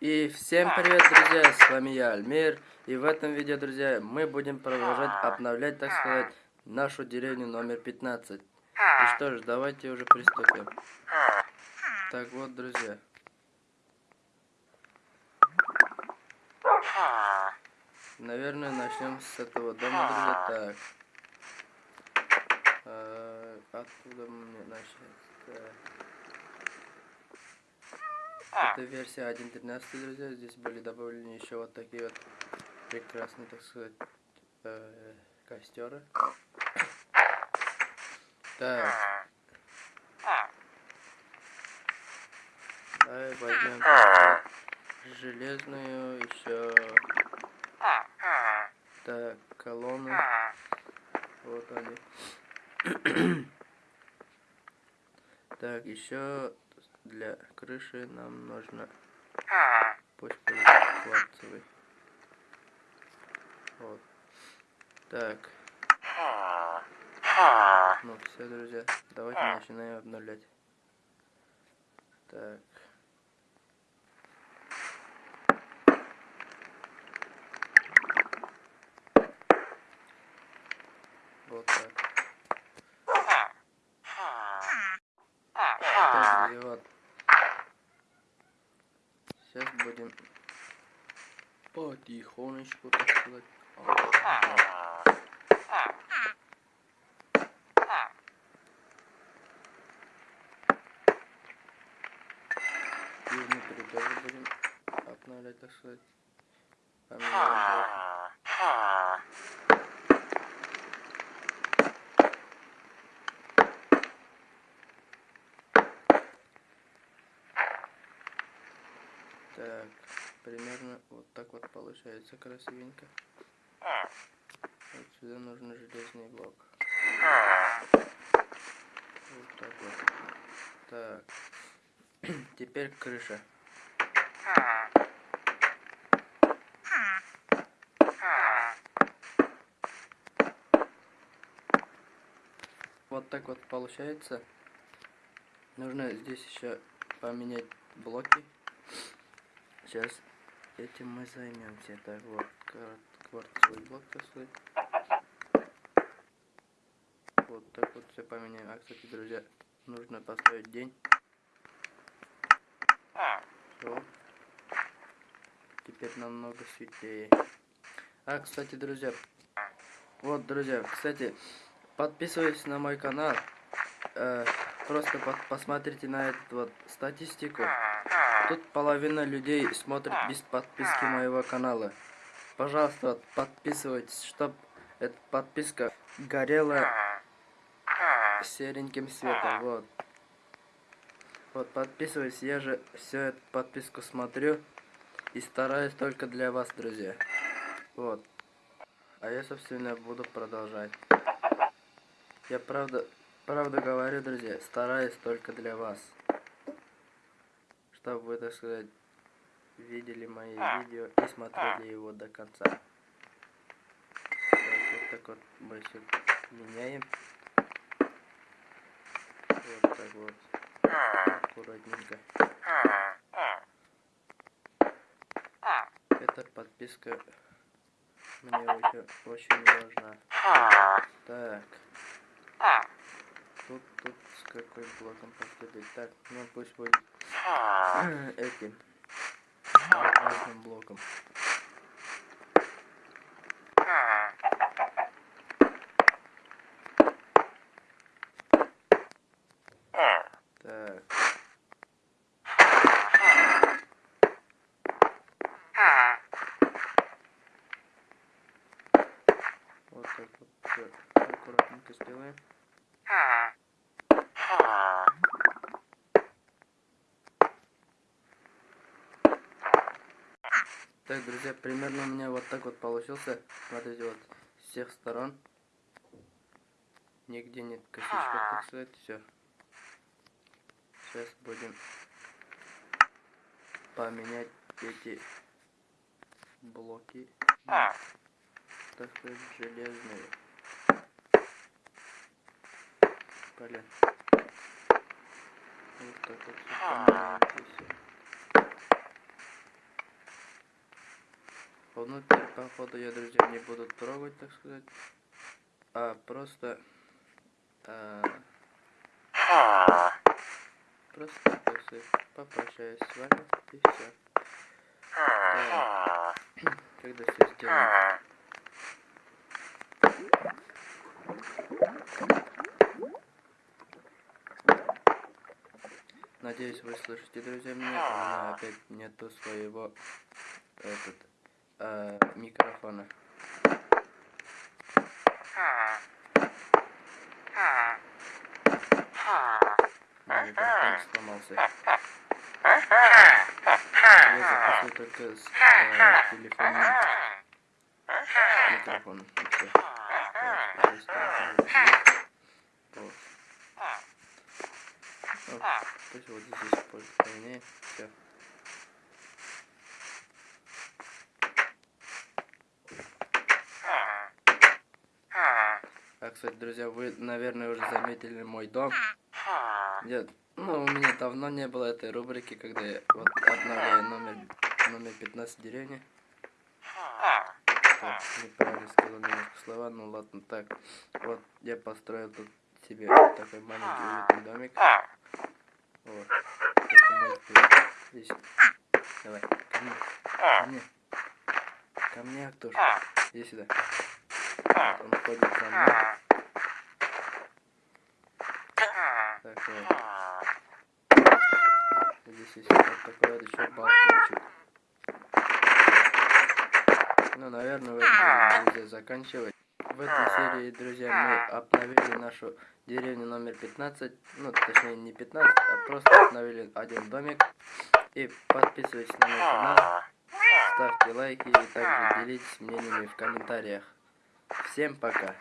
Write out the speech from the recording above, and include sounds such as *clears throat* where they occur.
И всем привет, друзья, с вами я, Альмир. И в этом видео, друзья, мы будем продолжать обновлять, так сказать, нашу деревню номер 15. И что ж, давайте уже приступим. Так вот, друзья. Наверное, начнем с этого дома, друзья. Так. А, откуда мне начать? Так. Это версия 1.13, друзья. Здесь были добавлены еще вот такие вот прекрасные, так сказать, э, костеры. Так. Давай возьмем железную еще. Так, колонны. Вот они. *clears throat* так, еще для крыши нам нужно пусть будет кварцевый. Вот. Так. Ну все, друзья, давайте начинаем обновлять. Так. Вот. Так, друзья, вот. Сейчас будем потихонечку, так сказать. И внутри тоже будем обновлять, так сказать. Поменять Так, примерно вот так вот получается красивенько. Вот сюда нужен железный блок. Вот так вот. Так. *clears throat* Теперь крыша. Вот так вот получается. Нужно здесь еще поменять блоки. Сейчас этим мы займемся. Так вот, кварцевый блок, сказать. Вот так вот все поменяем. А, кстати, друзья, нужно поставить день. Все. Теперь намного светлее. А, кстати, друзья, вот, друзья, кстати, подписывайтесь на мой канал. Э, просто под, посмотрите на эту вот статистику. Тут половина людей смотрит без подписки моего канала. Пожалуйста, подписывайтесь, чтобы эта подписка горела сереньким светом. Вот. Вот, подписывайтесь, я же все эту подписку смотрю и стараюсь только для вас, друзья. Вот. А я, собственно, буду продолжать. Я правда, правда говорю, друзья, стараюсь только для вас чтобы вы, так сказать, видели мои видео и смотрели его до конца. Так, вот так вот мы все меняем. Вот так вот. Аккуратненько. Эта подписка мне очень, очень важна. Так. Тут, тут с какой блоком поступить? Так, ну пусть будет этим разным блоком. Так. Вот так вот аккуратненько сделаем. Так, друзья, примерно у меня вот так вот получился. Смотрите, вот с всех сторон. Нигде нет косичка, так сказать, все. Сейчас будем поменять эти блоки. Так сказать, железные. Блин. Вот так вот все поменяем здесь. Внутрь, походу, я, друзья, не буду трогать, так сказать. А просто... а, просто, сказать, попрощаюсь с вами и все. Когда все сделаю. Надеюсь, вы слышите, друзья, меня. У меня опять нету своего этот э, микрофона. Микрофон сломался. Я запишу только с э, телефона микрофон. Вот. Вот. Пусть вот здесь поменяй. Все. А, кстати, друзья, вы, наверное, уже заметили мой дом. Я, ну, у меня давно не было этой рубрики, когда я вот обновляю номер, номер 15 деревни. Так, неправильно сказал немножко слова, ну ладно, так. Вот, я построил тут себе такой маленький уютный домик. Вот. Это мой. Здесь. Давай, ко мне. Ко мне. Ко мне, Актуш. Иди сюда. Вот он ходит за мной. Так, вот. Здесь есть вот такой вот еще балкончик. Ну, наверное, в этом будем, друзья, заканчивать. В этой серии, друзья, мы обновили нашу деревню номер 15. Ну, точнее, не 15, а просто обновили один домик. И подписывайтесь на мой канал, ставьте лайки и также делитесь мнениями в комментариях. Всем пока!